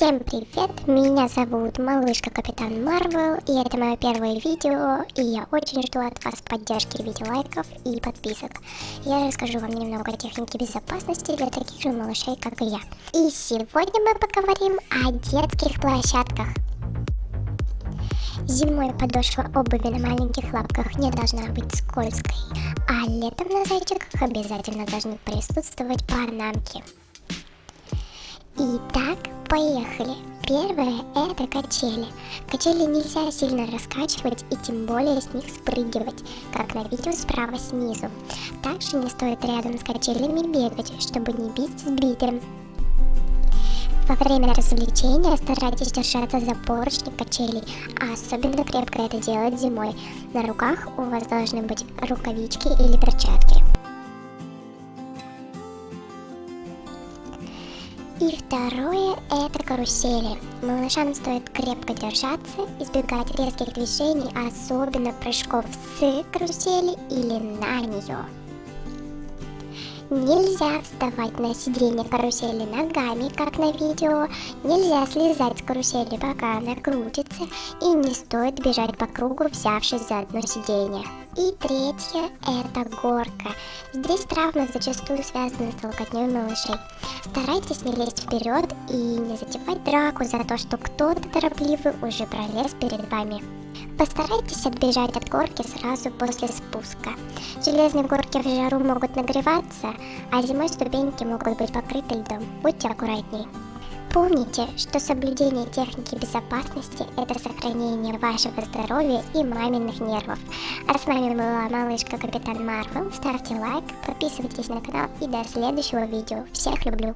Всем привет, меня зовут Малышка Капитан Марвел, и это мое первое видео, и я очень жду от вас поддержки в виде лайков и подписок. Я расскажу вам немного о технике безопасности для таких же малышей, как и я. И сегодня мы поговорим о детских площадках. Зимой подошва обуви на маленьких лапках не должна быть скользкой, а летом на зайчиках обязательно должны присутствовать панамки. Итак, поехали. Первое это качели. Качели нельзя сильно раскачивать и тем более с них спрыгивать, как на видео справа снизу. Также не стоит рядом с качелями бегать, чтобы не бить с битером. Во время развлечения старайтесь держаться за поручни качелей, а особенно крепко это делать зимой. На руках у вас должны быть рукавички или перчатки. И второе это карусели. Малышам стоит крепко держаться, избегать резких движений, особенно прыжков с карусели или на нее. Нельзя вставать на сиденье карусели ногами, как на видео. Нельзя слезать с карусели, пока она крутится. И не стоит бежать по кругу, взявшись за одно сиденье. И третье – это горка. Здесь травмы зачастую связаны с толкотней малышей. Старайтесь не лезть вперед и не затевать драку за то, что кто-то торопливый уже пролез перед вами. Постарайтесь отбежать от горки сразу после спуска. Железные горки в жару могут нагреваться, а зимой ступеньки могут быть покрыты льдом. Будьте аккуратней. Помните, что соблюдение техники безопасности – это сохранение вашего здоровья и маминых нервов. А с вами была малышка Капитан Марвел. Ставьте лайк, подписывайтесь на канал и до следующего видео. Всех люблю!